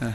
Yeah.